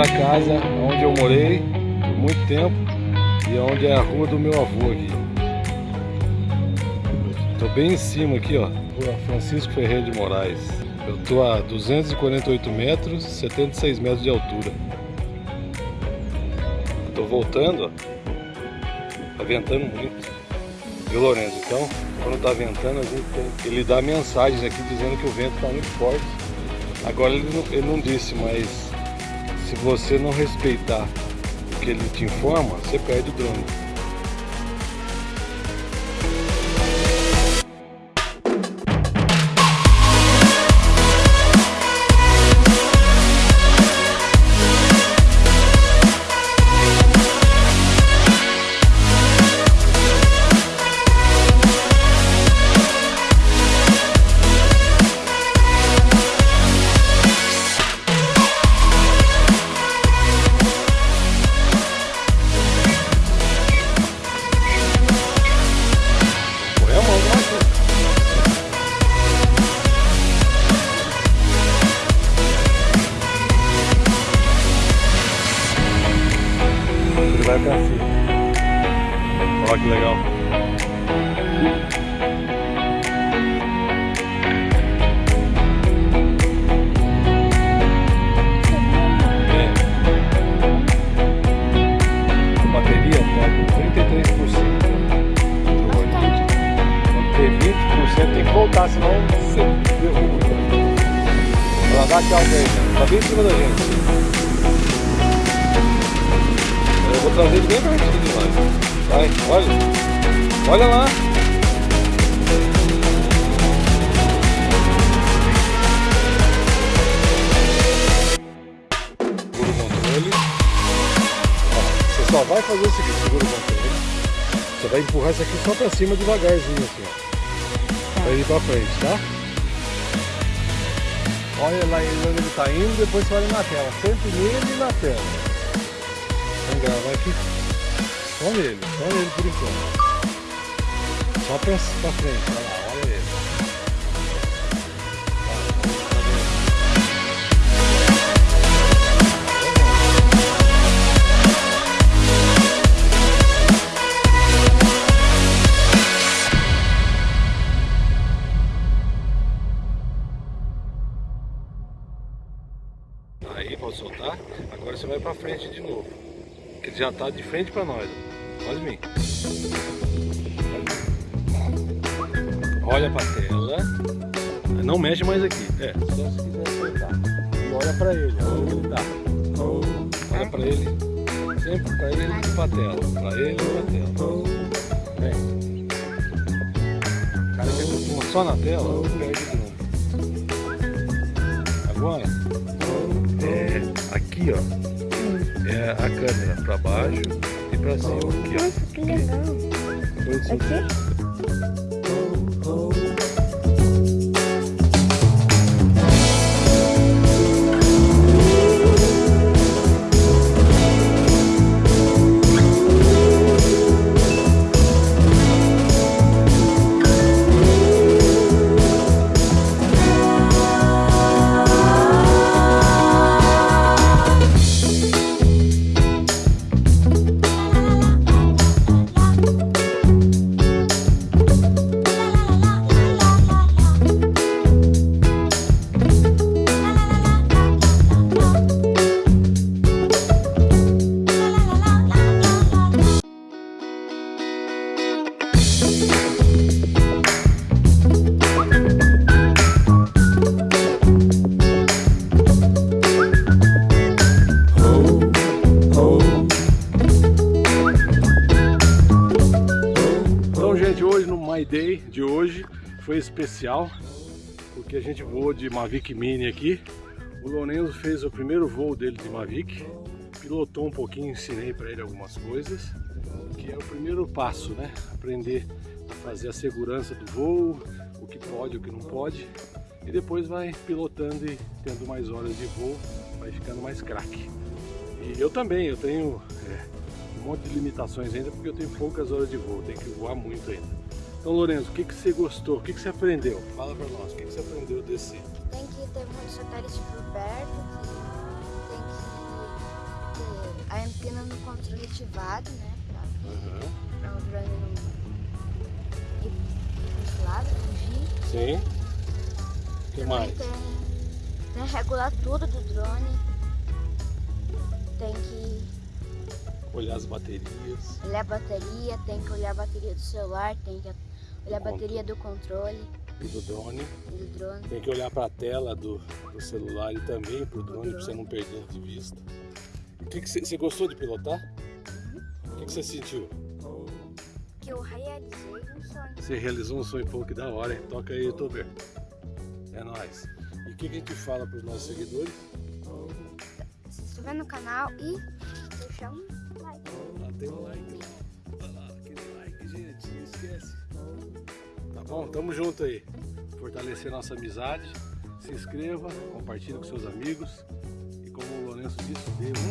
a casa onde eu morei por muito tempo e onde é a rua do meu avô aqui. Estou bem em cima aqui, ó, rua Francisco Ferreira de Moraes. Eu estou a 248 metros, 76 metros de altura. Estou voltando, ó. Tá ventando muito. Viu, Lourenço? Então, quando está ventando, a gente tem... ele dá mensagens aqui dizendo que o vento está muito forte. Agora ele não, ele não disse, mas se você não respeitar o que ele te informa, você perde o drone. Vai pra cima. Olha que legal. É. A bateria tá com 33%. Quando ter 20% tem que voltar, senão você derruba. Ela dá tchau pra ele, tá bem em cima da gente. Eu vou trazer bem pertinho de nós. Vai, olha. Olha lá. Segura o controle. Ó, você só vai fazer o seguinte, segura o controle. Você vai empurrar isso aqui só pra cima devagarzinho assim, ó. Pra ir pra frente, tá? Olha lá onde ele tá indo, depois você olha na tela. Sempre nele e na tela. Gravar aqui só nele, só nele por enquanto. Só pra, pra frente, olha lá, olha ele. Aí, pode soltar. Agora você vai pra frente de novo. Ele já está de frente para nós. Pode vir. Olha a tela. Não mexe mais aqui. É, só se quiser. E olha para ele, olha onde ele está. Olha ele. Sempre para ele e para tela. Para ele a tela. Vem. O cara que acostuma só na tela, perde de novo. Agora, é aqui ó é a câmera para baixo e para cima. Aqui. Nossa, que legal. Aqui? Day de hoje foi especial, porque a gente voou de Mavic Mini aqui. O Lorenzo fez o primeiro voo dele de Mavic, pilotou um pouquinho, ensinei para ele algumas coisas, que é o primeiro passo, né? Aprender a fazer a segurança do voo, o que pode, o que não pode, e depois vai pilotando e tendo mais horas de voo, vai ficando mais craque. E eu também, eu tenho é, um monte de limitações ainda, porque eu tenho poucas horas de voo, tenho que voar muito ainda. Então, Lourenço, o que, que você gostou? O que, que você aprendeu? Fala pra nós, o que, que você aprendeu desse? Tem que ter muito satélite por perto, que tem que ter a antena no controle ativado, né? Pra, pra o drone não ir pros lados, fugir. Sim. O que Também mais? tem, tem que regular tudo do drone. Tem que Olhar as baterias. olhar a bateria, tem que olhar a bateria do celular, tem que olhar a bateria do controle e do drone. e do drone. Tem que olhar para a tela do, do celular e também para o drone para você não perder de vista. O que, que você, gostou de pilotar? O que, você sentiu? Que eu realizei um sonho. Você realizou um sonho pouco que da hora, hein? Toca aí, youtuber. É nóis. E o que, que a gente fala para os nossos seguidores? Se inscrever no canal e deixar um like. Lá tem um like Bom, tamo junto aí. Fortalecer nossa amizade. Se inscreva, compartilhe com seus amigos. E como o Lourenço disse, dê um...